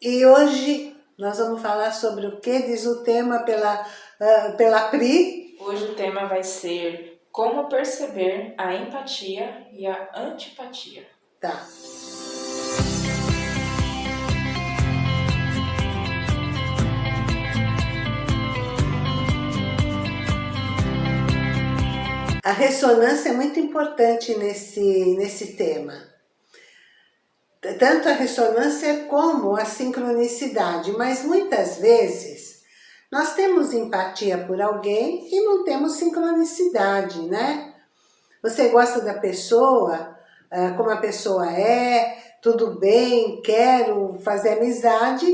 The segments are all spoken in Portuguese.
E hoje nós vamos falar sobre o que diz o tema pela, uh, pela Pri. Hoje o tema vai ser como perceber a empatia e a antipatia. Tá. A ressonância é muito importante nesse, nesse tema. Tanto a ressonância como a sincronicidade, mas muitas vezes nós temos empatia por alguém e não temos sincronicidade, né? Você gosta da pessoa, ah, como a pessoa é, tudo bem, quero fazer amizade,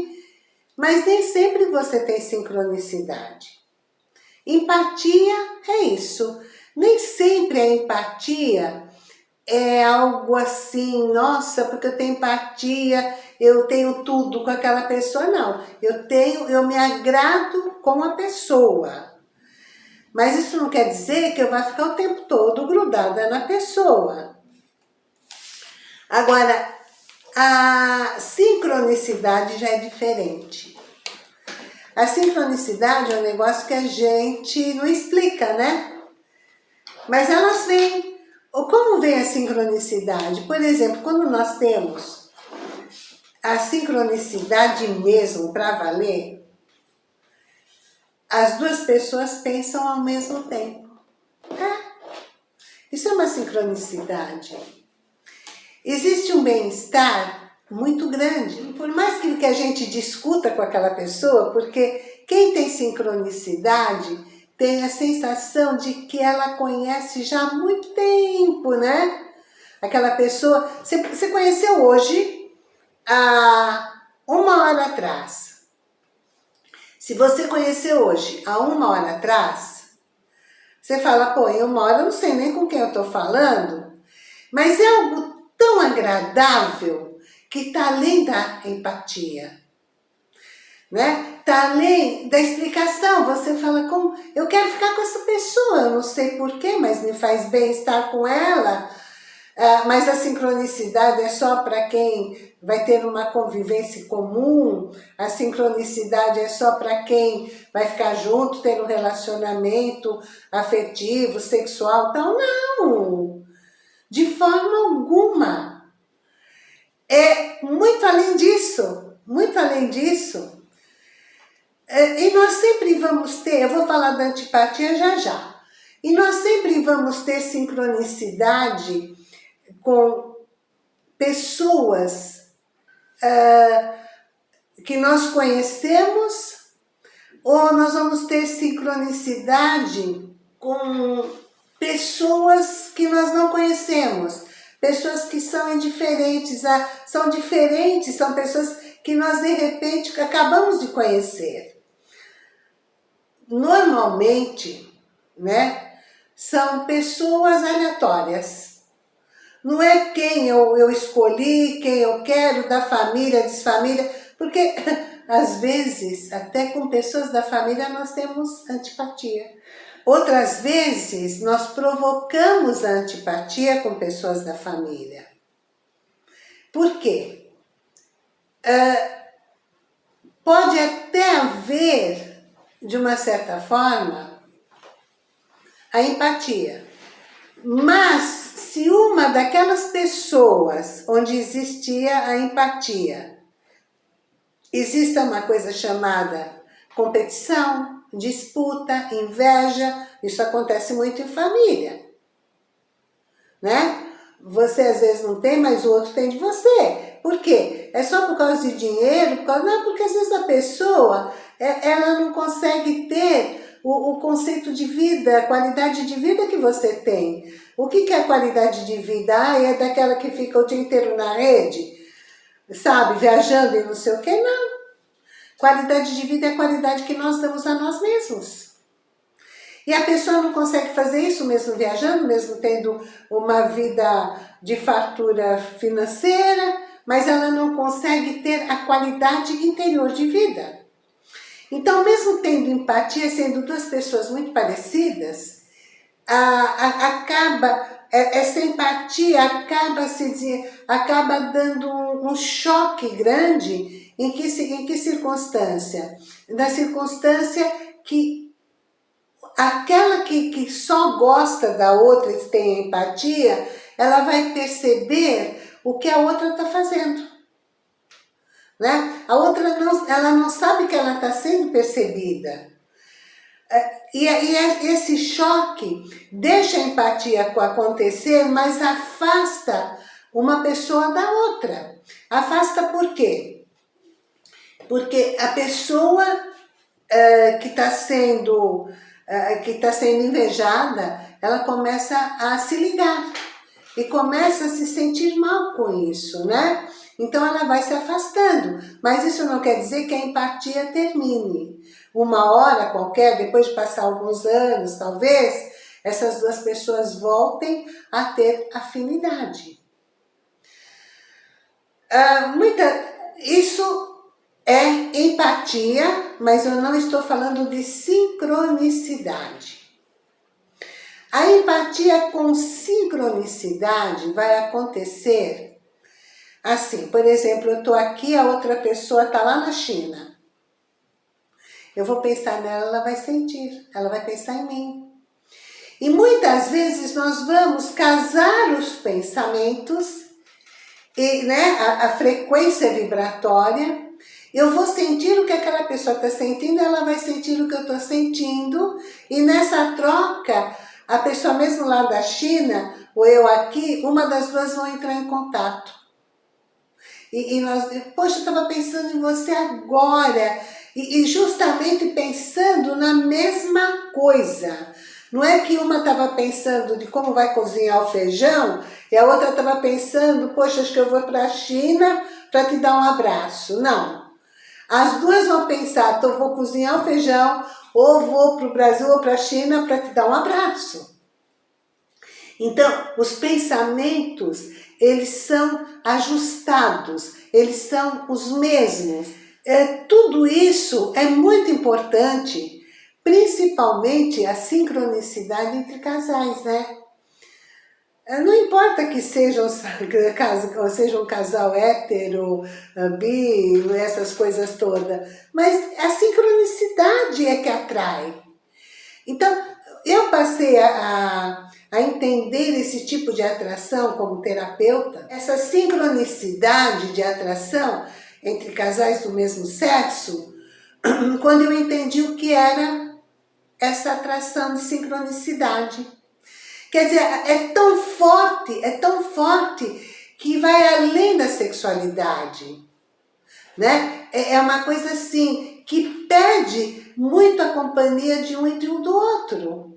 mas nem sempre você tem sincronicidade. Empatia é isso, nem sempre a empatia é algo assim, nossa, porque eu tenho empatia, eu tenho tudo com aquela pessoa, não. Eu tenho, eu me agrado com a pessoa. Mas isso não quer dizer que eu vá ficar o tempo todo grudada na pessoa. Agora, a sincronicidade já é diferente. A sincronicidade é um negócio que a gente não explica, né? Mas elas vêm. Como vem a sincronicidade? Por exemplo, quando nós temos a sincronicidade mesmo para valer, as duas pessoas pensam ao mesmo tempo. É. Isso é uma sincronicidade. Existe um bem-estar muito grande. Por mais que a gente discuta com aquela pessoa, porque quem tem sincronicidade tem a sensação de que ela conhece já há muito tempo, né? Aquela pessoa, você, conheceu hoje, há uma hora atrás. Se você conheceu hoje, há uma hora atrás, você fala, pô, em uma hora eu não sei nem com quem eu tô falando, mas é algo tão agradável que está além da empatia né? Tá além da explicação, você fala como, eu quero ficar com essa pessoa, eu não sei porquê, mas me faz bem estar com ela, uh, mas a sincronicidade é só para quem vai ter uma convivência comum, a sincronicidade é só para quem vai ficar junto, ter um relacionamento afetivo, sexual, então não, de forma alguma. É muito além disso, muito além disso. É, e nós sempre vamos ter, eu vou falar da antipatia já já, e nós sempre vamos ter sincronicidade com pessoas uh, que nós conhecemos, ou nós vamos ter sincronicidade com pessoas que nós não conhecemos, pessoas que são indiferentes, são diferentes, são pessoas que nós de repente acabamos de conhecer normalmente, né, são pessoas aleatórias. Não é quem eu, eu escolhi, quem eu quero, da família, desfamília, porque às vezes, até com pessoas da família, nós temos antipatia. Outras vezes, nós provocamos a antipatia com pessoas da família. Por quê? Uh, pode até haver de uma certa forma, a empatia. Mas, se uma daquelas pessoas onde existia a empatia, existe uma coisa chamada competição, disputa, inveja, isso acontece muito em família, né? Você às vezes não tem, mas o outro tem de você. Por quê? É só por causa de dinheiro? Por causa... Não, porque às vezes a pessoa ela não consegue ter o, o, conceito de vida, a qualidade de vida que você tem. O que, que é qualidade de vida? Ah, é daquela que fica o dia inteiro na rede, sabe, viajando e não sei o que? Não. Qualidade de vida é a qualidade que nós damos a nós mesmos. E a pessoa não consegue fazer isso mesmo viajando, mesmo tendo uma vida de fartura financeira, mas ela não consegue ter a qualidade interior de vida. Então, mesmo tendo empatia, sendo duas pessoas muito parecidas, a, a, acaba é, essa empatia acaba, se, acaba dando um, um choque grande em que, em que circunstância? Na circunstância que aquela que, que só gosta da outra e tem empatia, ela vai perceber o que a outra está fazendo. Né? A outra não, ela não sabe que ela está sendo percebida. É, e, e esse choque deixa a empatia acontecer, mas afasta uma pessoa da outra. Afasta por quê? Porque a pessoa que está sendo, que tá sendo invejada, ela começa a se ligar e começa a se sentir mal com isso, né? Então ela vai se afastando, mas isso não quer dizer que a empatia termine. Uma hora qualquer, depois de passar alguns anos, talvez, essas duas pessoas voltem a ter afinidade. Ah, muita, isso é empatia, mas eu não estou falando de sincronicidade. A empatia com sincronicidade vai acontecer assim, por exemplo, eu estou aqui, a outra pessoa está lá na China. Eu vou pensar nela, ela vai sentir, ela vai pensar em mim. E muitas vezes nós vamos casar os pensamentos, e, né, a, a frequência vibratória, eu vou sentir o que aquela pessoa está sentindo, ela vai sentir o que eu estou sentindo, e nessa troca, a pessoa mesmo lá da China, ou eu aqui, uma das duas vão entrar em contato. E, e nós, poxa, eu estava pensando em você agora, e, e justamente pensando na mesma coisa. Não é que uma estava pensando de como vai cozinhar o feijão e a outra estava pensando, poxa, acho que eu vou para a China para te dar um abraço. Não. As duas vão pensar, então vou cozinhar o feijão, ou vou para o Brasil ou para a China para te dar um abraço. Então, os pensamentos, eles são ajustados, eles são os mesmos. É, tudo isso é muito importante, principalmente a sincronicidade entre casais, né? É, não importa que seja um, seja um casal hétero, ah, bi, essas coisas todas, mas a sincronicidade é que atrai. Então, eu passei a, a entender esse tipo de atração como terapeuta, essa sincronicidade de atração entre casais do mesmo sexo, quando eu entendi o que era essa atração de sincronicidade. Quer dizer, é tão forte, é tão forte que vai além da sexualidade. Né? É, é uma coisa assim, que pede muito a companhia de um e de um do outro.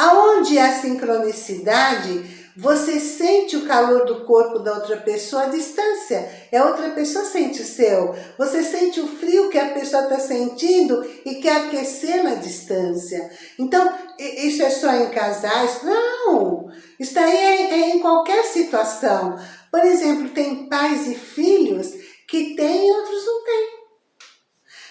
Aonde há sincronicidade, você sente o calor do corpo da outra pessoa à distância. A outra pessoa sente o seu. Você sente o frio que a pessoa está sentindo e quer aquecer na distância. Então, isso é só em casais? Não! Isso aí é, é em qualquer situação. Por exemplo, tem pais e filhos que têm e outros não têm.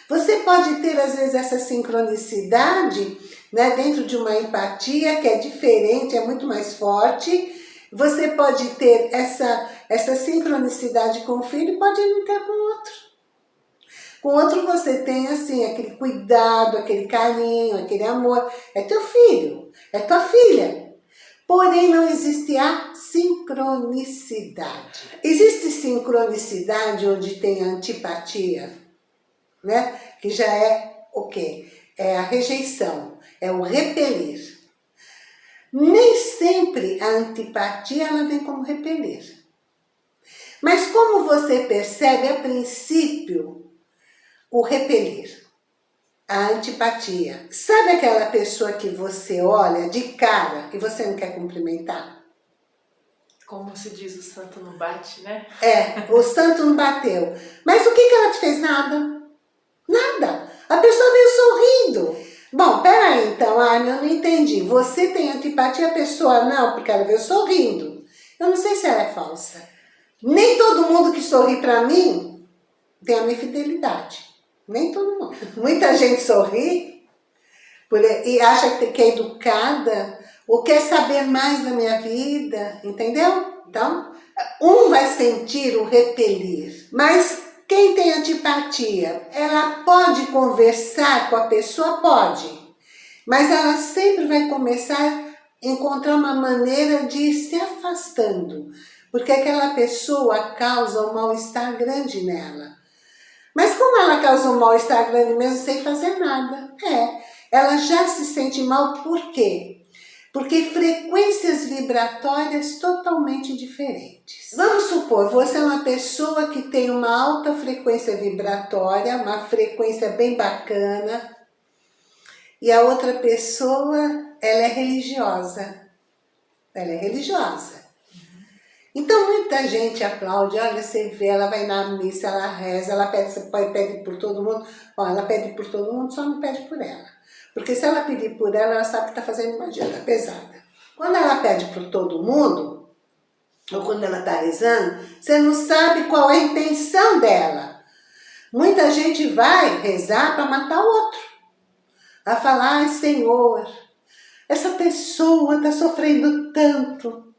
Você pode ter, às vezes, essa sincronicidade né, dentro de uma empatia que é diferente, é muito mais forte, você pode ter essa, essa sincronicidade com o filho e pode não ter com o outro. Com o outro você tem assim, aquele cuidado, aquele carinho, aquele amor. É teu filho, é tua filha. Porém, não existe a sincronicidade. Existe sincronicidade onde tem antipatia, né? Que já é o quê? É a rejeição, é o repelir. Nem sempre a antipatia ela vem como repelir. Mas como você percebe, a princípio, o repelir, a antipatia. Sabe aquela pessoa que você olha de cara e você não quer cumprimentar? Como se diz, o santo não bate, né? É, o santo não bateu. Mas o que, que ela te fez? Nada. Nada. A pessoa veio sorrindo. Bom, peraí então, Anne, eu não entendi. Você tem antipatia, a pessoa não, porque ela veio sorrindo. Eu não sei se ela é falsa. Nem todo mundo que sorri pra mim tem a minha fidelidade. Nem todo mundo. Muita gente sorri e acha que é educada ou quer saber mais da minha vida, entendeu? Então, um vai sentir o repelir, mas quem tem antipatia, ela pode conversar com a pessoa? Pode, mas ela sempre vai começar a encontrar uma maneira de ir se afastando, porque aquela pessoa causa um mal-estar grande nela. Mas como ela causa um mal-estar grande mesmo sem fazer nada? É, ela já se sente mal por quê? Porque frequências vibratórias totalmente diferentes. Vamos supor, você é uma pessoa que tem uma alta frequência vibratória, uma frequência bem bacana, e a outra pessoa, ela é religiosa. Ela é religiosa. Então muita gente aplaude, olha, você vê, ela vai na missa, ela reza, ela pede, pede por todo mundo, ó, ela pede por todo mundo, só não pede por ela. Porque se ela pedir por ela, ela sabe que está fazendo uma dieta pesada. Quando ela pede por todo mundo, ou quando ela está rezando, você não sabe qual é a intenção dela. Muita gente vai rezar para matar o outro. A falar, ai Senhor, essa pessoa está sofrendo tanto.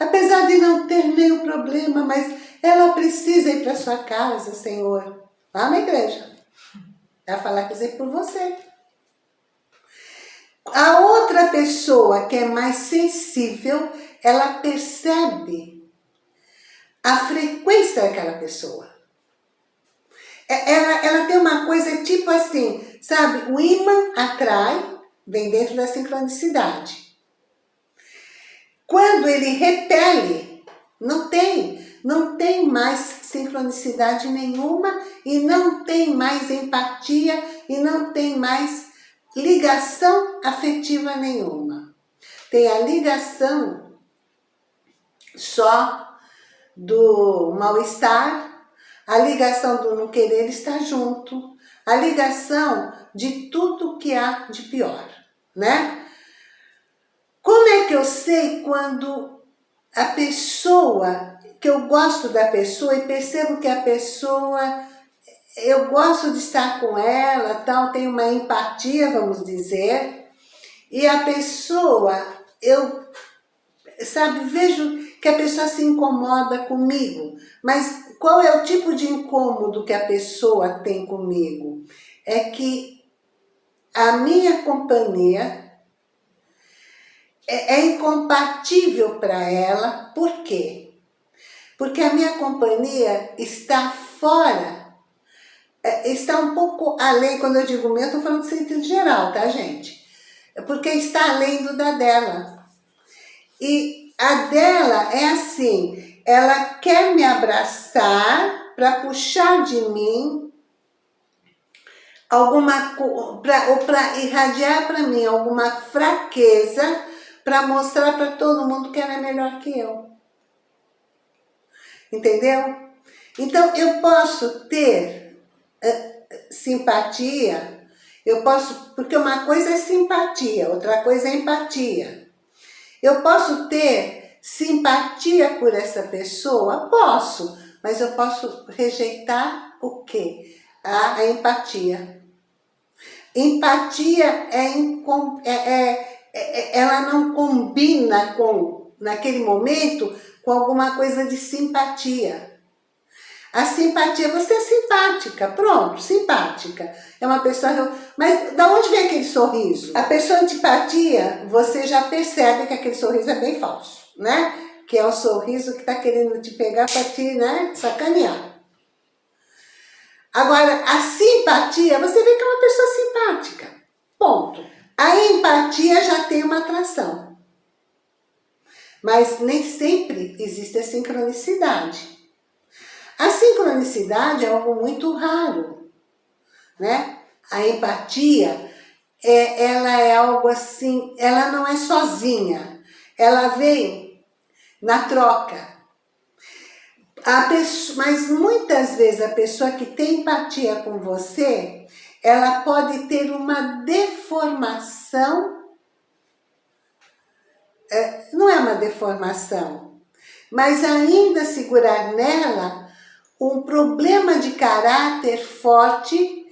Apesar de não ter nenhum problema, mas ela precisa ir para sua casa, Senhor. Lá na igreja. Ela falar, quer dizer, por você. A outra pessoa que é mais sensível, ela percebe a frequência daquela pessoa. É, ela, ela tem uma coisa tipo assim, sabe? O imã atrai, vem dentro da sincronicidade. Quando ele repele, não tem, não tem mais sincronicidade nenhuma e não tem mais empatia e não tem mais ligação afetiva nenhuma. Tem a ligação só do mal-estar, a ligação do não querer estar junto, a ligação de tudo que há de pior, né? Como é que eu sei quando a pessoa, que eu gosto da pessoa e percebo que a pessoa eu gosto de estar com ela, tal, tenho uma empatia, vamos dizer, e a pessoa, eu, sabe, vejo que a pessoa se incomoda comigo, mas qual é o tipo de incômodo que a pessoa tem comigo? É que a minha companhia é, é incompatível para ela, por quê? Porque a minha companhia está fora é, está um pouco além, quando eu digo meu, eu estou falando de sentido geral, tá gente? É porque está além do da dela. E a dela é assim, ela quer me abraçar para puxar de mim alguma pra, ou para irradiar para mim alguma fraqueza para mostrar para todo mundo que ela é melhor que eu. Entendeu? Então eu posso ter simpatia, eu posso, porque uma coisa é simpatia, outra coisa é empatia. Eu posso ter simpatia por essa pessoa? Posso, mas eu posso rejeitar o quê? A, a empatia. Empatia é, é, é, é, ela não combina com, naquele momento, com alguma coisa de simpatia. A simpatia, você é simpática, pronto, simpática. É uma pessoa... Mas da onde vem aquele sorriso? A pessoa antipatia, você já percebe que aquele sorriso é bem falso, né? Que é o sorriso que está querendo te pegar para te né, sacanear. Agora, a simpatia, você vê que é uma pessoa simpática. Ponto. A empatia já tem uma atração. Mas nem sempre existe a sincronicidade. A sincronicidade é algo muito raro, né? A empatia, é, ela é algo assim, ela não é sozinha, ela vem na troca. Pessoa, mas muitas vezes a pessoa que tem empatia com você, ela pode ter uma deformação, é, não é uma deformação, mas ainda segurar nela um problema de caráter forte,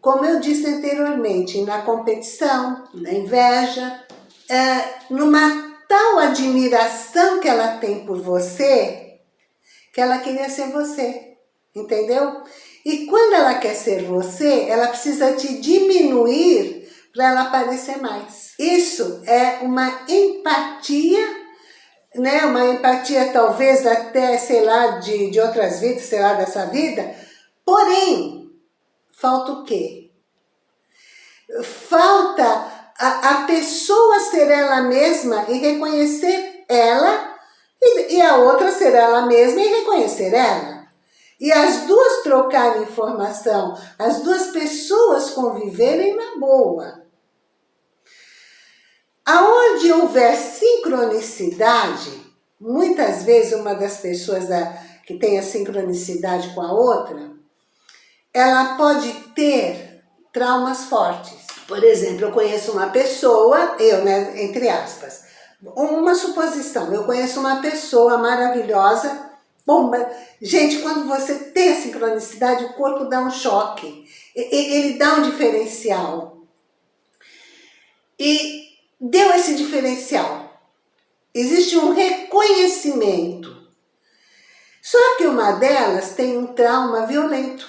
como eu disse anteriormente, na competição, na inveja. é, numa tal admiração que ela tem por você, que ela queria ser você, entendeu? E quando ela quer ser você, ela precisa te diminuir para ela aparecer mais. Isso é uma empatia né, uma empatia talvez até, sei lá, de, de outras vidas, sei lá, dessa vida, porém, falta o quê? Falta a, a pessoa ser ela mesma e reconhecer ela, e, e a outra ser ela mesma e reconhecer ela. E as duas trocarem informação, as duas pessoas conviverem na boa. Aonde houver sincronicidade, muitas vezes uma das pessoas da, que tem a sincronicidade com a outra, ela pode ter traumas fortes. Por exemplo, eu conheço uma pessoa, eu, né, entre aspas, uma suposição, eu conheço uma pessoa maravilhosa, bomba. Gente, quando você tem a sincronicidade, o corpo dá um choque, ele dá um diferencial. E deu esse diferencial. Existe um reconhecimento. Só que uma delas tem um trauma violento.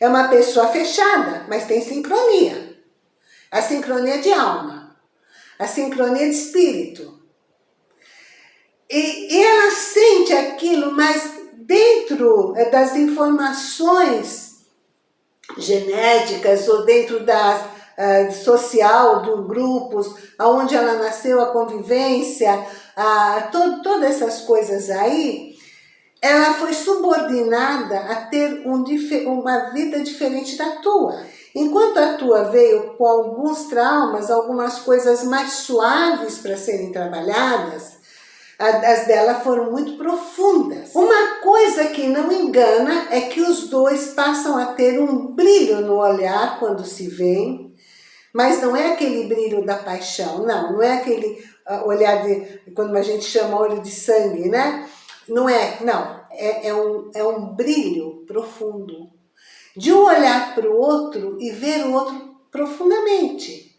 É uma pessoa fechada, mas tem sincronia. A sincronia de alma. A sincronia de espírito. E, e ela sente aquilo, mas dentro é, das informações genéticas ou dentro das uh, social, do grupos, aonde ela nasceu, a convivência, uh, to todas essas coisas aí, ela foi subordinada a ter um, uma vida diferente da tua. Enquanto a tua veio com alguns traumas, algumas coisas mais suaves para serem trabalhadas, as dela foram muito profundas. Uma coisa que não engana é que os dois passam a ter um brilho no olhar quando se veem, mas não é aquele brilho da paixão, não. Não é aquele uh, olhar de, quando a gente chama olho de sangue, né? Não é, não. É, é, um, é um brilho profundo. De um olhar para o outro e ver o outro profundamente.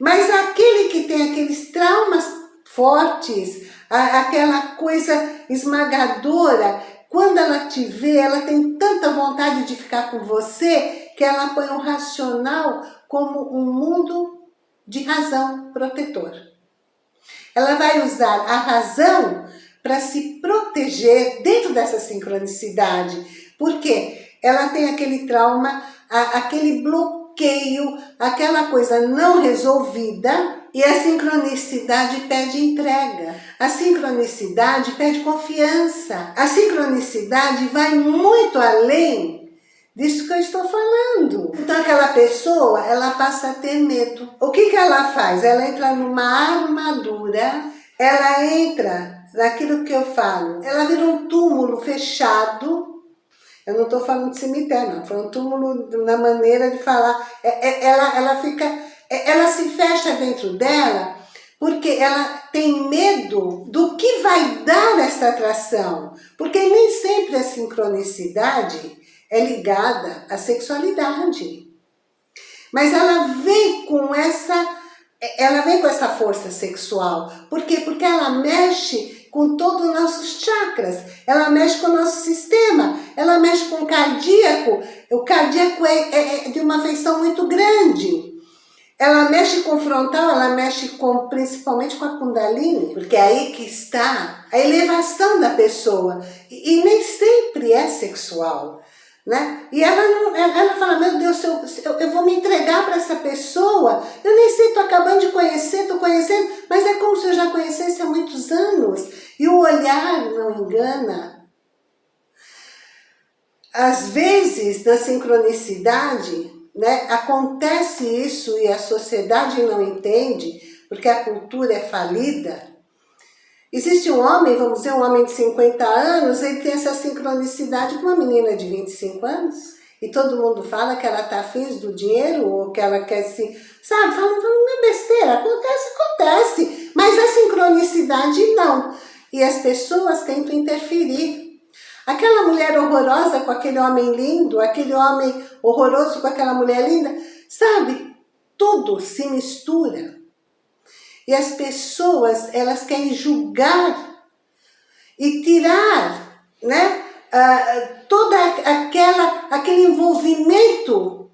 Mas aquele que tem aqueles traumas fortes, aquela coisa esmagadora, quando ela te vê, ela tem tanta vontade de ficar com você que ela põe o racional como um mundo de razão protetor. Ela vai usar a razão para se proteger dentro dessa sincronicidade. Porque ela tem aquele trauma, aquele bloqueio, aquela coisa não resolvida e a sincronicidade pede entrega. A sincronicidade pede confiança. A sincronicidade vai muito além disso que eu estou falando. Então aquela pessoa, ela passa a ter medo. O que, que ela faz? Ela entra numa armadura, ela entra naquilo que eu falo, ela vira um túmulo fechado, eu não estou falando de cemitério, não, foi um túmulo na maneira de falar, é, é, ela, ela fica, é, ela se fecha dentro dela, porque ela tem medo do que vai dar essa atração, porque nem sempre a sincronicidade é ligada à sexualidade. Mas ela vem com essa, ela vem com essa força sexual. Por quê? Porque ela mexe com todos os nossos chakras, ela mexe com o nosso sistema, ela mexe com o cardíaco. O cardíaco é, é, é de uma feição muito grande. Ela mexe com o frontal, ela mexe com, principalmente com a kundalini, porque é aí que está a elevação da pessoa. E, e nem sempre é sexual. Né? E ela, não, ela fala, meu Deus, eu, eu, vou me entregar para essa pessoa, eu nem sei, estou acabando de conhecer, estou conhecendo, mas é como se eu já conhecesse há muitos anos. E o olhar não engana. Às vezes, na sincronicidade, né, acontece isso e a sociedade não entende, porque a cultura é falida, Existe um homem, vamos dizer, um homem de 50 anos, ele tem essa sincronicidade com uma menina de 25 anos. E todo mundo fala que ela está afim do dinheiro, ou que ela quer se... Sabe, falando, uma besteira, acontece, acontece. Mas a sincronicidade não. E as pessoas tentam interferir. Aquela mulher horrorosa com aquele homem lindo, aquele homem horroroso com aquela mulher linda, sabe? Tudo se mistura. E as pessoas, elas querem julgar e tirar, né? Uh, toda aquela, aquele envolvimento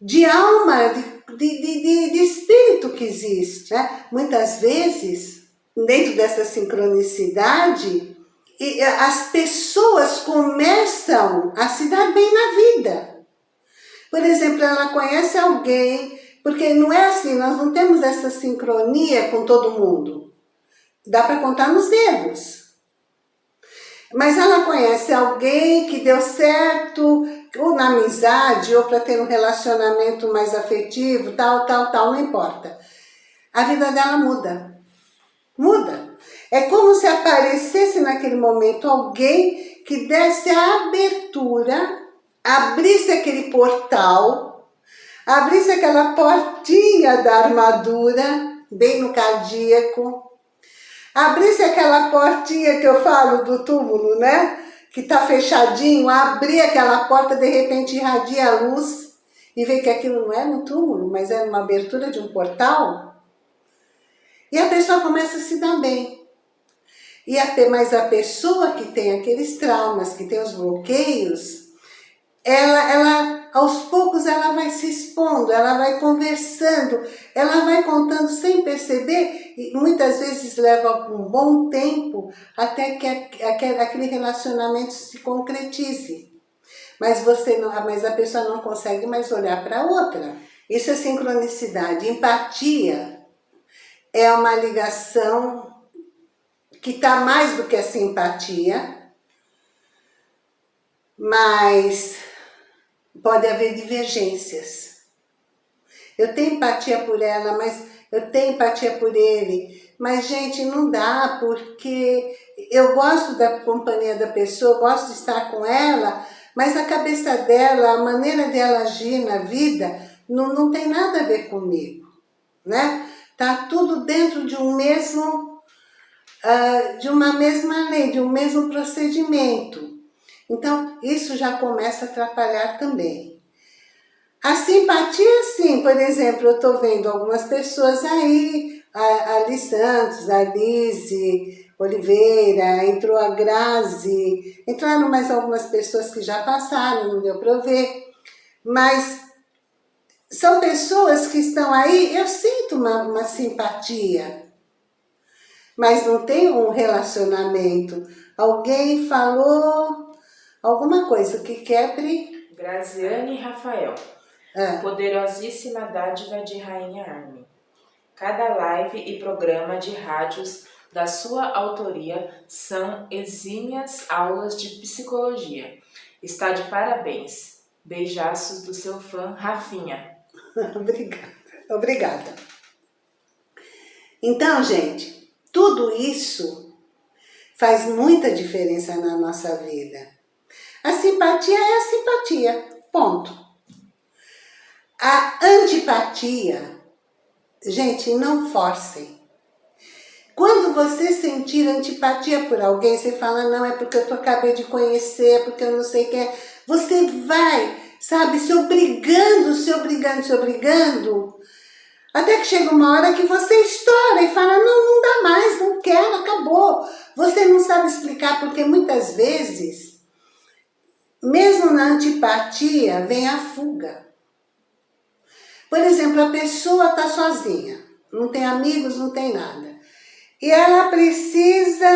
de alma, de, de, de, de espírito que existe. Né? Muitas vezes, dentro dessa sincronicidade, as pessoas começam a se dar bem na vida. Por exemplo, ela conhece alguém porque não é assim, nós não temos essa sincronia com todo mundo. Dá para contar nos dedos. Mas ela conhece alguém que deu certo, ou na amizade, ou para ter um relacionamento mais afetivo, tal, tal, tal, não importa. A vida dela muda. Muda. É como se aparecesse naquele momento alguém que desse a abertura, abrisse aquele portal abrisse aquela portinha da armadura, bem no cardíaco, abrisse aquela portinha que eu falo do túmulo, né? Que tá fechadinho, abrir aquela porta, de repente irradia a luz e vê que aquilo não é no túmulo, mas é uma abertura de um portal. E a pessoa começa a se dar bem. E até mais a pessoa que tem aqueles traumas, que tem os bloqueios, ela, ela aos poucos ela vai se expondo, ela vai conversando, ela vai contando sem perceber e muitas vezes leva um bom tempo até que aquele relacionamento se concretize. Mas, você não, mas a pessoa não consegue mais olhar para outra. Isso é sincronicidade. Empatia é uma ligação que está mais do que a simpatia, mas pode haver divergências. Eu tenho empatia por ela, mas eu tenho empatia por ele. Mas, gente, não dá, porque eu gosto da companhia da pessoa, gosto de estar com ela, mas a cabeça dela, a maneira dela agir na vida, não, não tem nada a ver comigo, né? Tá tudo dentro de um mesmo, uh, de uma mesma lei, de um mesmo procedimento. Então, isso já começa a atrapalhar também. A simpatia, sim, por exemplo, eu estou vendo algumas pessoas aí, a Ali Santos, a Lise Oliveira, entrou a Grazi, entraram mais algumas pessoas que já passaram, não deu para ver, mas são pessoas que estão aí, eu sinto uma, uma simpatia, mas não tem um relacionamento. Alguém falou Alguma coisa que quebre... Graziane Rafael. É. Poderosíssima dádiva de Rainha Armin. Cada live e programa de rádios da sua autoria são exímias aulas de psicologia. Está de parabéns. Beijaços do seu fã Rafinha. Obrigada. Obrigada. Então, gente, tudo isso faz muita diferença na nossa vida. A simpatia é a simpatia, ponto. A antipatia, gente, não forcem. Quando você sentir antipatia por alguém, você fala, não, é porque eu tô, acabei de conhecer, é porque eu não sei quem é. Você vai, sabe, se obrigando, se obrigando, se obrigando, até que chega uma hora que você estoura e fala, não, não dá mais, não quero, acabou. Você não sabe explicar, porque muitas vezes mesmo na antipatia, vem a fuga. Por exemplo, a pessoa está sozinha, não tem amigos, não tem nada. E ela precisa,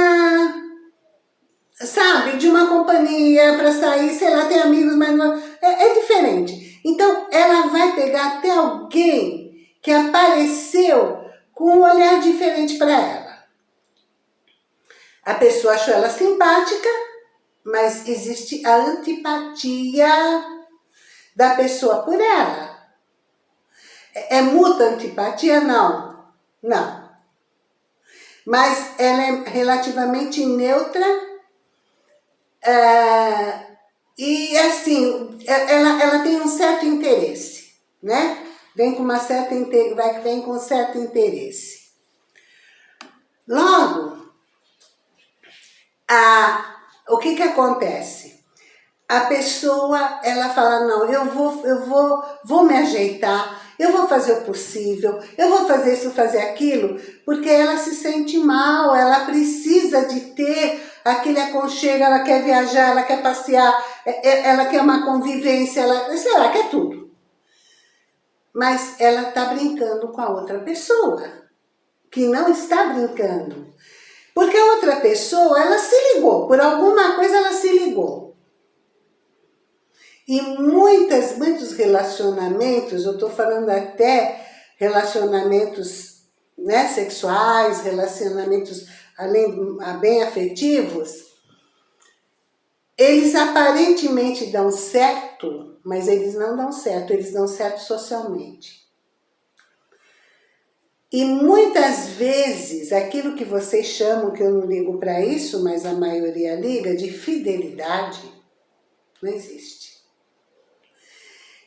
sabe, de uma companhia para sair, sei lá, tem amigos, mas não, é, é diferente. Então, ela vai pegar até alguém que apareceu com um olhar diferente para ela. A pessoa achou ela simpática, mas existe a antipatia da pessoa por ela. É, é muita antipatia? Não. Não. Mas ela é relativamente neutra é, e assim, é, ela, ela tem um certo interesse, né? Vem com uma certa vai vem com certo interesse. Logo, a o que que acontece? A pessoa, ela fala, não, eu vou, eu vou, vou me ajeitar, eu vou fazer o possível, eu vou fazer isso, fazer aquilo, porque ela se sente mal, ela precisa de ter aquele aconchego, ela quer viajar, ela quer passear, é, é, ela quer uma convivência, ela, sei lá, quer tudo. Mas ela está brincando com a outra pessoa, que não está brincando. Porque a outra pessoa, ela se ligou, por alguma coisa ela se ligou. E muitas, muitos relacionamentos, eu estou falando até relacionamentos né, sexuais, relacionamentos além, bem afetivos, eles aparentemente dão certo, mas eles não dão certo, eles dão certo socialmente. E muitas vezes, aquilo que vocês chamam, que eu não ligo para isso, mas a maioria liga, de fidelidade, não existe.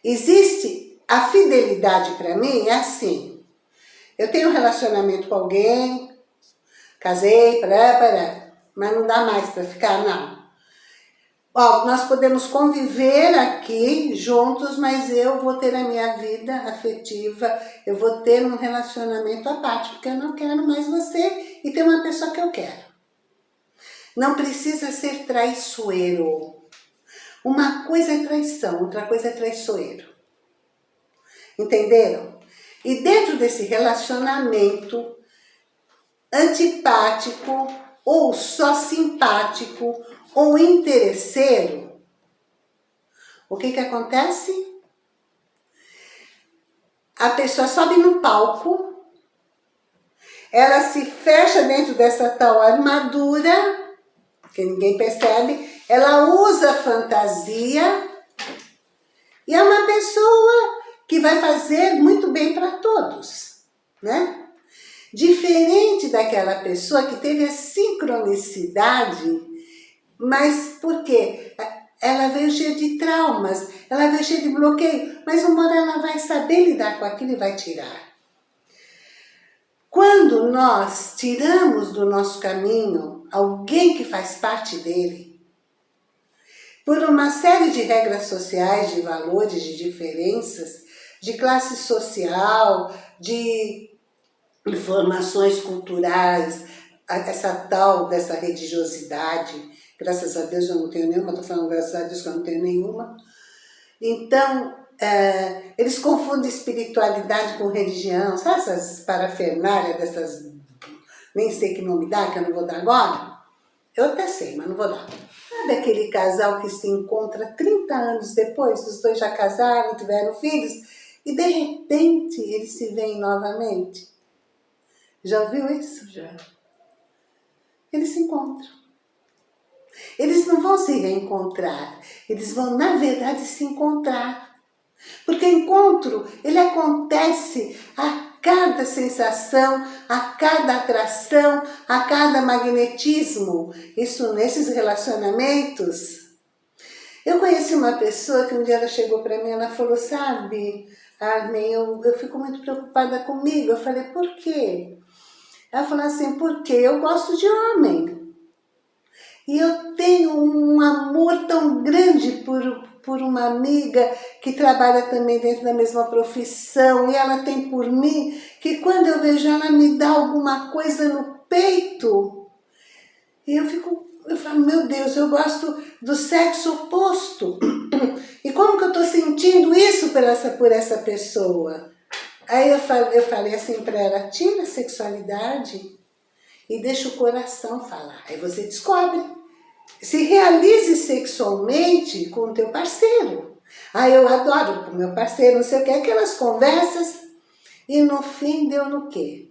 Existe, a fidelidade para mim é assim, eu tenho um relacionamento com alguém, casei, pará, pará, mas não dá mais para ficar, não. Ó, nós podemos conviver aqui juntos, mas eu vou ter a minha vida afetiva, eu vou ter um relacionamento à parte, porque eu não quero mais você e tem uma pessoa que eu quero. Não precisa ser traiçoeiro. Uma coisa é traição, outra coisa é traiçoeiro. Entenderam? E dentro desse relacionamento antipático ou só simpático ou interesseiro, o que que acontece? A pessoa sobe no palco, ela se fecha dentro dessa tal armadura, que ninguém percebe, ela usa fantasia e é uma pessoa que vai fazer muito bem para todos, né? Diferente daquela pessoa que teve a sincronicidade mas por quê? Ela veio cheia de traumas, ela veio cheia de bloqueio, mas uma hora ela vai saber lidar com aquilo e vai tirar. Quando nós tiramos do nosso caminho alguém que faz parte dele, por uma série de regras sociais, de valores, de diferenças, de classe social, de informações culturais, essa tal dessa religiosidade, Graças a Deus eu não tenho nenhuma, estou falando graças a Deus que eu não tenho nenhuma. Então, é, eles confundem espiritualidade com religião, sabe essas parafernálias dessas, nem sei que nome dá, que eu não vou dar agora? Eu até sei, mas não vou dar. Sabe aquele casal que se encontra 30 anos depois, os dois já casaram, tiveram filhos, e de repente eles se veem novamente? Já ouviu isso? Já. Eles se encontram. Eles não vão se reencontrar, eles vão, na verdade, se encontrar. Porque encontro, ele acontece a cada sensação, a cada atração, a cada magnetismo. Isso nesses relacionamentos. Eu conheci uma pessoa que um dia ela chegou para mim, ela falou, sabe, Armin, eu, eu fico muito preocupada comigo. Eu falei, por quê? Ela falou assim, porque eu gosto de homem. E eu tenho um amor tão grande por, por uma amiga que trabalha também dentro da mesma profissão e ela tem por mim, que quando eu vejo ela me dá alguma coisa no peito, e eu fico, eu falo, meu Deus, eu gosto do sexo oposto. E como que eu estou sentindo isso por essa, por essa pessoa? Aí eu falei, eu falei assim para ela, tira a sexualidade e deixa o coração falar. Aí você descobre se realize sexualmente com o teu parceiro. Ah, eu adoro com meu parceiro, não sei o que, aquelas conversas. E no fim deu no quê?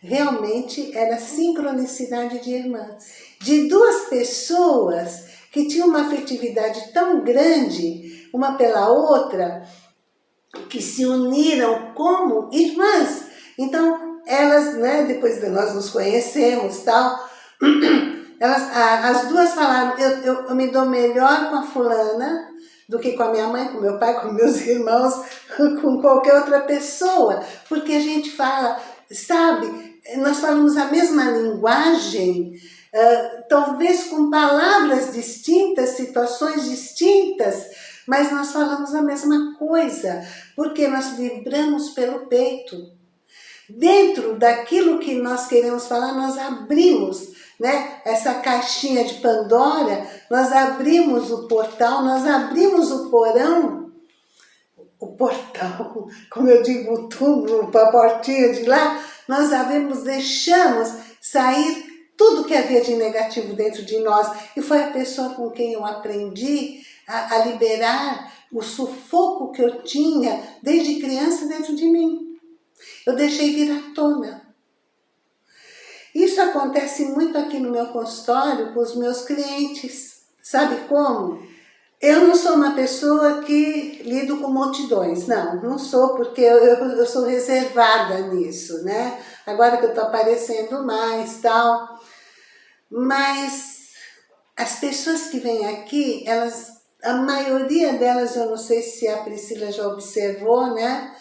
Realmente era sincronicidade de irmãs. De duas pessoas que tinham uma afetividade tão grande, uma pela outra, que se uniram como irmãs. Então, elas, né, depois de nós nos conhecemos tal, Elas, as duas falaram, eu, eu, eu me dou melhor com a fulana do que com a minha mãe, com meu pai, com meus irmãos, com qualquer outra pessoa. Porque a gente fala, sabe, nós falamos a mesma linguagem, uh, talvez com palavras distintas, situações distintas, mas nós falamos a mesma coisa, porque nós vibramos pelo peito. Dentro daquilo que nós queremos falar, nós abrimos né? essa caixinha de Pandora, nós abrimos o portal, nós abrimos o porão, o portal, como eu digo, o túmulo, a portinha de lá, nós abrimos, deixamos sair tudo que havia de negativo dentro de nós. E foi a pessoa com quem eu aprendi a, a liberar o sufoco que eu tinha desde criança dentro de mim. Eu deixei vir à tona. Isso acontece muito aqui no meu consultório com os meus clientes. Sabe como? Eu não sou uma pessoa que lido com multidões, não, não sou, porque eu, eu, eu sou reservada nisso, né? Agora que eu tô aparecendo mais, tal. Mas as pessoas que vêm aqui, elas, a maioria delas, eu não sei se a Priscila já observou, né?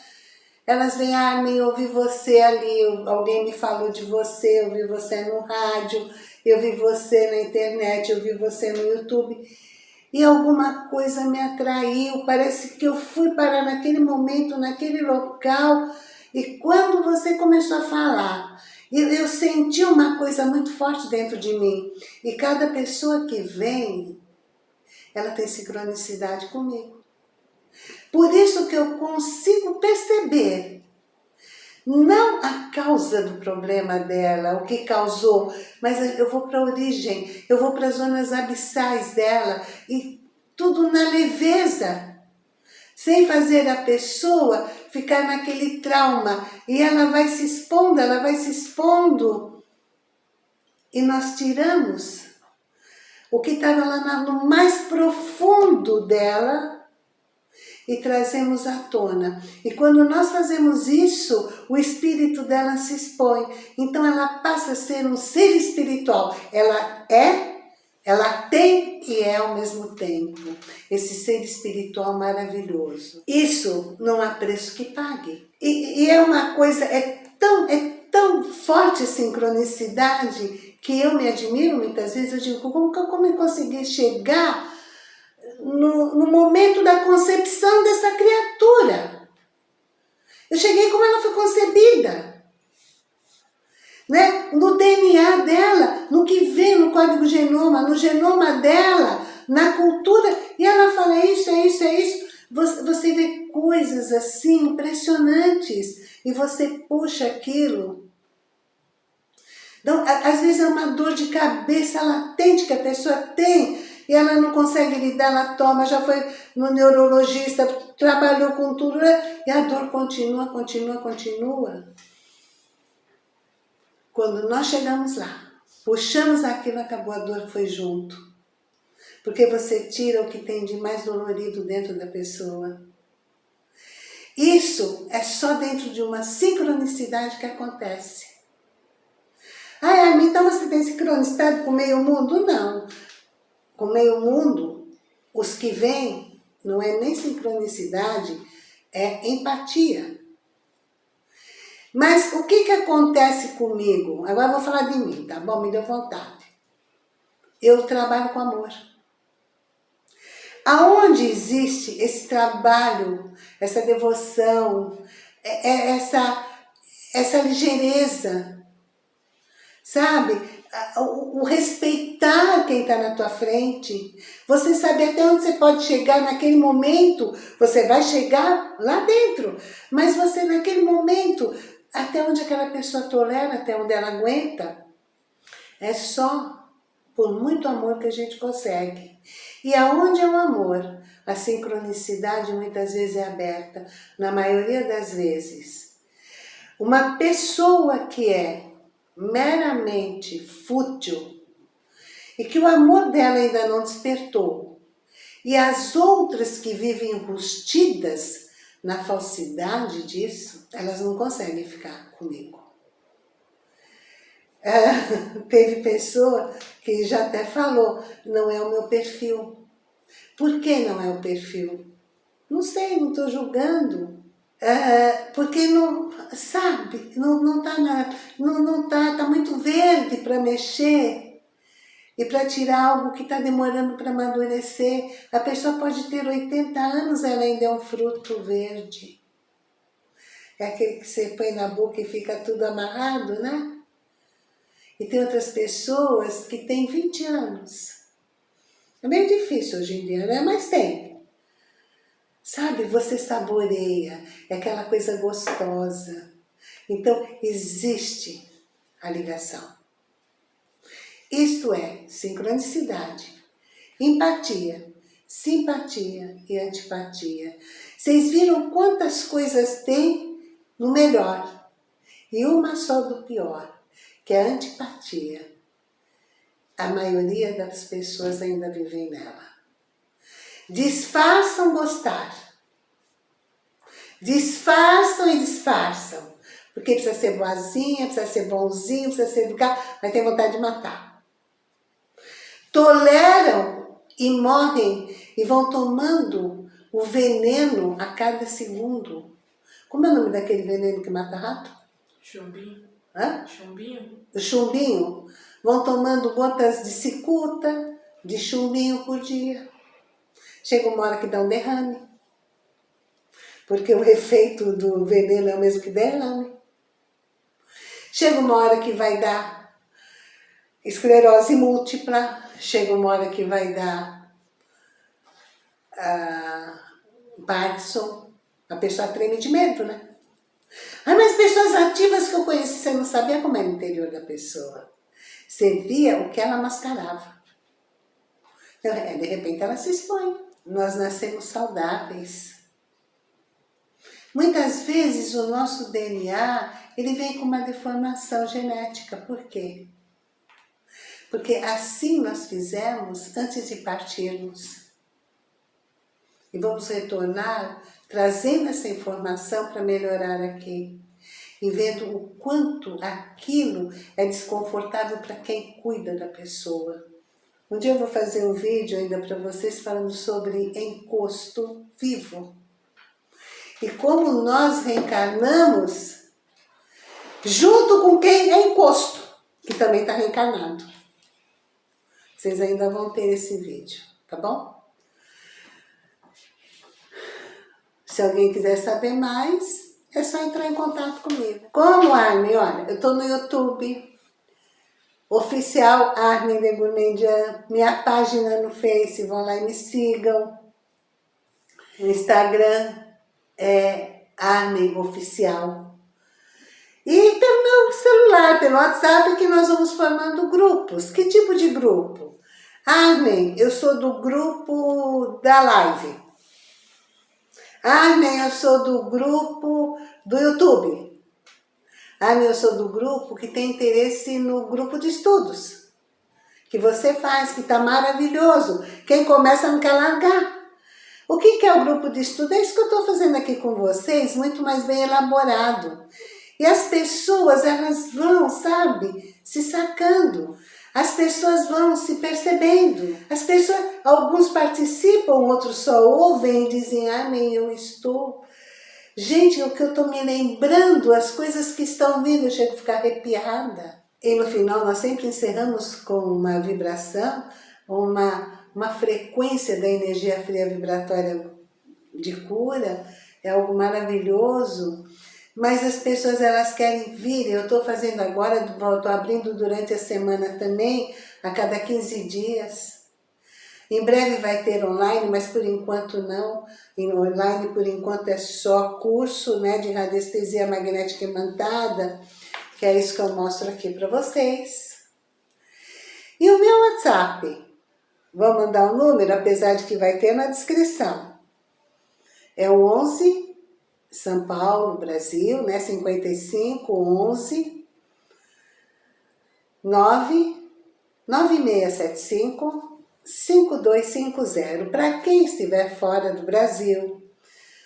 Elas vêm, Armin, eu vi você ali, alguém me falou de você, eu vi você no rádio, eu vi você na internet, eu vi você no YouTube e alguma coisa me atraiu, parece que eu fui parar naquele momento, naquele local, e quando você começou a falar, eu senti uma coisa muito forte dentro de mim, e cada pessoa que vem, ela tem sincronicidade comigo. Por isso que eu consigo perceber não a causa do problema dela, o que causou, mas eu vou para a origem, eu vou para as zonas abissais dela e tudo na leveza, sem fazer a pessoa ficar naquele trauma. E ela vai se expondo, ela vai se expondo. E nós tiramos o que estava lá no mais profundo dela e trazemos à tona. E quando nós fazemos isso, o espírito dela se expõe. Então ela passa a ser um ser espiritual. Ela é, ela tem e é ao mesmo tempo. Esse ser espiritual maravilhoso. Isso não há preço que pague. E, e é uma coisa, é tão, é tão forte a sincronicidade que eu me admiro muitas vezes. Eu digo, como que eu consegui chegar no, no momento da concepção dessa criatura. Eu cheguei como ela foi concebida. Né? No DNA dela, no que vem no código genoma, no genoma dela, na cultura, e ela fala é isso, é isso, é isso. Você, você vê coisas assim impressionantes e você puxa aquilo. Então, às vezes é uma dor de cabeça latente que a pessoa tem, e ela não consegue lidar, ela toma, já foi no neurologista, trabalhou com tudo, né? e a dor continua, continua, continua. Quando nós chegamos lá, puxamos aquilo, acabou a dor, foi junto. Porque você tira o que tem de mais dolorido dentro da pessoa. Isso é só dentro de uma sincronicidade que acontece. Ah, então você tem sincronicidade com o meio mundo? Não com meio mundo, os que vêm não é nem sincronicidade, é empatia. Mas o que que acontece comigo? Agora eu vou falar de mim, tá bom? Me deu vontade. Eu trabalho com amor. Aonde existe esse trabalho, essa devoção, é, é essa, essa ligeireza, sabe? O, respeitar quem está na tua frente, você saber até onde você pode chegar naquele momento, você vai chegar lá dentro, mas você naquele momento, até onde aquela pessoa tolera, até onde ela aguenta, é só por muito amor que a gente consegue. E aonde é o amor? A sincronicidade muitas vezes é aberta, na maioria das vezes. Uma pessoa que é meramente fútil e que o amor dela ainda não despertou. E as outras que vivem rustidas na falsidade disso, elas não conseguem ficar comigo. É, teve pessoa que já até falou, não é o meu perfil. Por que não é o perfil? Não sei, não estou julgando. É, porque não, sabe, não, não tá, não, não tá, tá muito verde para mexer. e para tirar algo que está demorando para amadurecer. A pessoa pode ter 80 anos, ela ainda é um fruto verde. É aquele que você põe na boca e fica tudo amarrado, né? E tem outras pessoas que têm 20 anos. É meio difícil hoje em dia, né? Mas tem. Sabe, você saboreia, é aquela coisa gostosa. Então, existe a ligação. Isto é sincronicidade, empatia, simpatia e antipatia. Vocês viram quantas coisas tem no melhor e uma só do pior, que é a antipatia. A maioria das pessoas ainda vivem nela. Disfarçam gostar. Disfarçam e disfarçam. Porque precisa ser boazinha, precisa ser bonzinho, precisa ser educado, mas tem vontade de matar toleram e morrem e vão tomando o veneno a cada segundo. Como é o nome daquele veneno que mata rato? Chumbinho. Hã? Chumbinho. O chumbinho. Vão tomando gotas de cicuta, de chumbinho por dia. Chega uma hora que dá um derrame. Porque o efeito do veneno é o mesmo que derrame. Chega uma hora que vai dar esclerose múltipla, chega uma hora que vai dar uh, Parkinson, a pessoa treme de medo, né? Ah, mas pessoas ativas que eu conheci, você não sabia como era o interior da pessoa. Você via o que ela mascarava. Então, é, de repente ela se expõe. Nós nascemos saudáveis. Muitas vezes o nosso DNA, ele vem com uma deformação genética. Por quê? porque assim nós fizemos antes de partirmos. E vamos retornar trazendo essa informação para melhorar aqui. E vendo o quanto aquilo é desconfortável para quem cuida da pessoa. Um dia eu vou fazer um vídeo ainda para vocês falando sobre encosto vivo. E como nós reencarnamos junto com quem é encosto, que também está reencarnado. Vocês ainda vão ter esse vídeo, tá bom? Se alguém quiser saber mais, é só entrar em contato comigo. Como Armin? Olha, eu tô no YouTube, oficial Armin de Gourmandian, minha página no Face, vão lá e me sigam. No Instagram é Armin Oficial. E pelo celular, pelo WhatsApp, que nós vamos formando grupos. Que tipo de grupo? Armin, eu sou do grupo da live. Armin, eu sou do grupo do YouTube. Armin, eu sou do grupo que tem interesse no grupo de estudos. Que você faz, que está maravilhoso. Quem começa não quer largar. O que, é o grupo de estudo? É isso que eu estou fazendo aqui com vocês, muito mais bem elaborado. E as pessoas, elas vão, sabe, se sacando. As pessoas vão se percebendo. As pessoas, alguns participam, outros só ouvem e dizem, amém, eu estou. Gente, o que eu estou me lembrando, as coisas que estão vindo, eu chego a ficar arrepiada. E no final nós sempre encerramos com uma vibração, uma, uma frequência da energia fria vibratória de cura, é algo maravilhoso. Mas as pessoas elas querem vir, eu estou fazendo agora, estou abrindo durante a semana também, a cada 15 dias. Em breve vai ter online, mas por enquanto não. Em online, por enquanto, é só curso né, de radiestesia magnética imantada, que é isso que eu mostro aqui para vocês. E o meu WhatsApp? Vou mandar o um número, apesar de que vai ter na descrição. É o 11 são Paulo, Brasil, né? 55 11 9 9675 5250. Para quem estiver fora do Brasil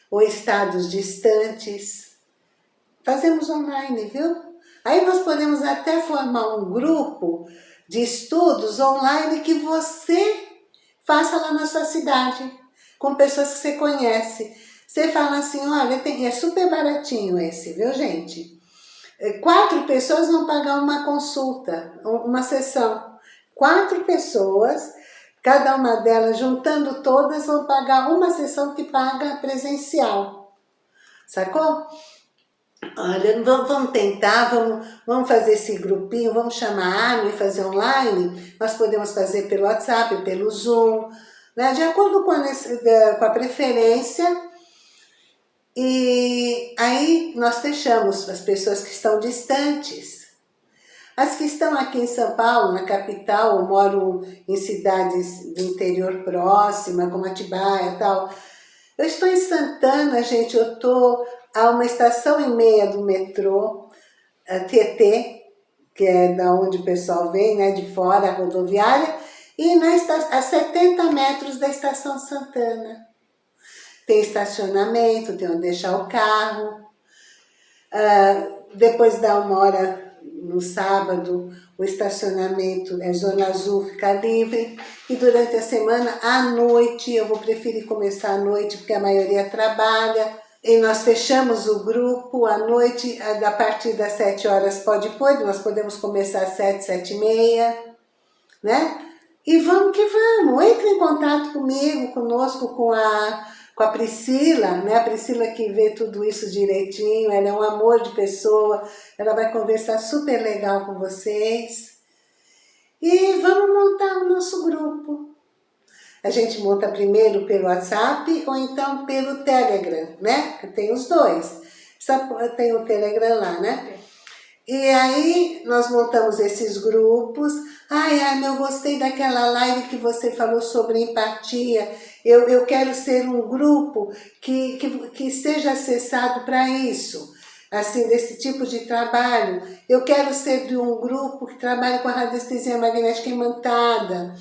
ou estados distantes, fazemos online, viu? Aí nós podemos até formar um grupo de estudos online que você faça lá na sua cidade, com pessoas que você conhece. Você fala assim, olha, tem, é super baratinho esse, viu gente? É, quatro pessoas vão pagar uma consulta, uma sessão. quatro pessoas, cada uma delas, juntando todas, vão pagar uma sessão que paga presencial. Sacou? Olha, vamos tentar, vamos, vamos fazer esse grupinho, vamos chamar a e fazer online. Nós podemos fazer pelo WhatsApp, pelo Zoom, né? de acordo com a, com a preferência. E aí nós fechamos as pessoas que estão distantes. As que estão aqui em São Paulo, na capital, ou moram em cidades do interior próxima, como Atibaia e tal. Eu estou em Santana, gente, eu estou a uma estação e meia do metrô, Tietê, que é da onde o pessoal vem, né, de fora, a rodoviária, e na a 70 metros da estação Santana. Tem estacionamento, tem onde deixar o carro. Uh, depois da uma hora no sábado, o estacionamento é zona azul, fica livre. E durante a semana, à noite, eu vou preferir começar à noite, porque a maioria trabalha. E nós fechamos o grupo à noite, a partir das 7 horas pode pôr, nós podemos começar às 7, 7 e meia, né? E vamos que vamos, entre em contato comigo, conosco, com a, com a Priscila, né? A Priscila que vê tudo isso direitinho, ela é um amor de pessoa, ela vai conversar super legal com vocês. E vamos montar o nosso grupo. A gente monta primeiro pelo WhatsApp ou então pelo Telegram, né? Tem os dois. Tem o Telegram lá, né? E aí nós montamos esses grupos. Ai, ai, eu gostei daquela live que você falou sobre empatia. Eu, eu quero ser um grupo que, que, que seja acessado para isso. Assim, desse tipo de trabalho. Eu quero ser de um grupo que trabalhe com a radiestesia magnética imantada.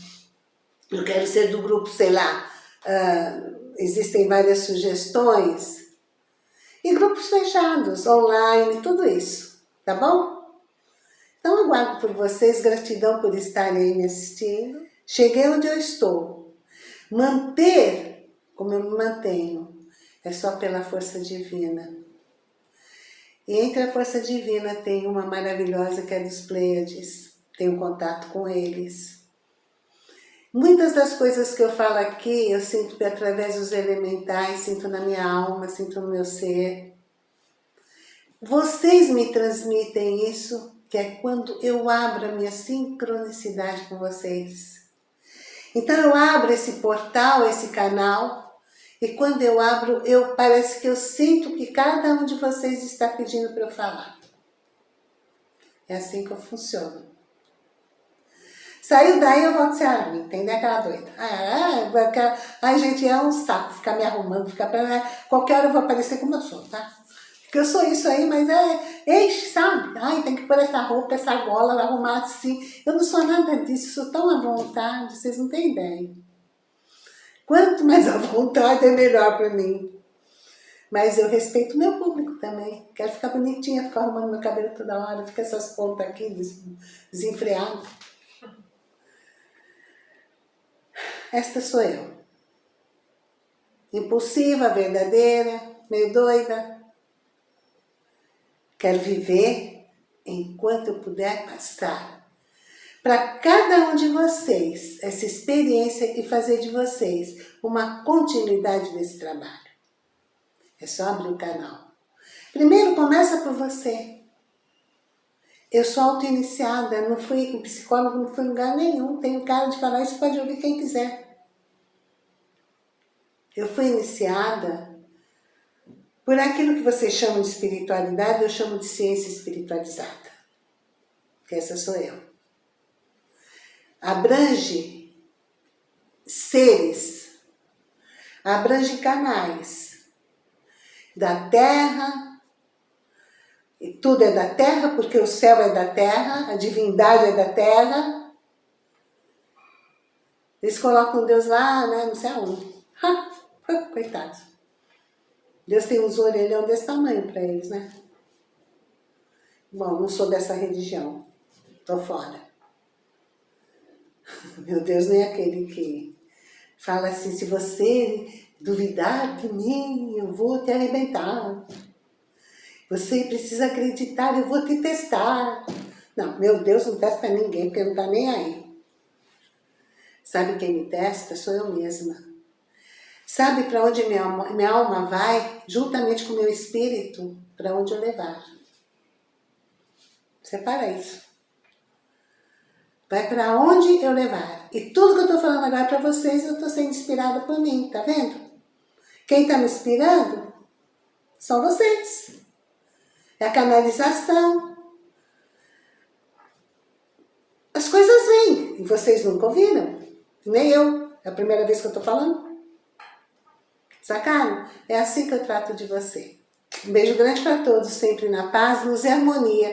Eu quero ser do grupo, sei lá, uh, existem várias sugestões. E grupos fechados, online, tudo isso tá bom? Então aguardo por vocês, gratidão por estarem aí me assistindo. Cheguei onde eu estou. Manter como eu me mantenho é só pela força divina. E entre a força divina tem uma maravilhosa que é dos Pleiades. Tenho contato com eles. Muitas das coisas que eu falo aqui, eu sinto através dos elementais, sinto na minha alma, sinto no meu ser. Vocês me transmitem isso, que é quando eu abro a minha sincronicidade com vocês. Então eu abro esse portal, esse canal, e quando eu abro, eu parece que eu sinto que cada um de vocês está pedindo para eu falar. É assim que eu funciono. Saiu daí, eu volto a ser a mim, entendeu? Aquela doida. Ah, ah, ai, gente, é um saco ficar me arrumando, ficar. Qualquer hora eu vou aparecer como eu sou, tá? Porque eu sou isso aí, mas é enche, sabe? Ai, tem que pôr essa roupa, essa gola, arrumar assim. Eu não sou nada disso, sou tão à vontade, vocês não têm ideia. Quanto mais à vontade, é melhor para mim. Mas eu respeito o meu público também. Quero ficar bonitinha, ficar arrumando meu cabelo toda hora, fica essas pontas aqui desenfreadas. Esta sou eu. Impulsiva, verdadeira, meio doida, Quero viver enquanto eu puder passar. Para cada um de vocês, essa experiência e fazer de vocês uma continuidade desse trabalho. É só abrir o canal. Primeiro começa por você. Eu sou auto-iniciada, não fui psicólogo, não fui em lugar nenhum. Tenho cara de falar isso, pode ouvir quem quiser. Eu fui iniciada por aquilo que vocês chamam de espiritualidade, eu chamo de ciência espiritualizada. Que essa sou eu. Abrange seres, abrange canais da terra, e tudo é da terra, porque o céu é da terra, a divindade é da terra. Eles colocam Deus lá, né, não sei aonde. Ha, coitados. Deus tem uns orelhão desse tamanho para eles, né? Bom, não sou dessa religião. Tô fora. Meu Deus, nem aquele que fala assim, se você duvidar de mim, eu vou te arrebentar. Você precisa acreditar, eu vou te testar. Não, meu Deus não testa ninguém, porque não tá nem aí. Sabe quem me testa? Sou eu mesma. Sabe para onde minha, alma vai, juntamente com meu espírito, para onde eu levar. Separa isso. Vai para onde eu levar. E tudo que eu estou falando agora para vocês, eu estou sendo inspirada por mim, tá vendo? Quem está me inspirando são vocês. É a canalização. As coisas vêm e vocês nunca ouviram. Nem eu. É a primeira vez que eu estou falando. Sacaram? É assim que eu trato de você. Um beijo grande para todos, sempre na paz, luz e harmonia.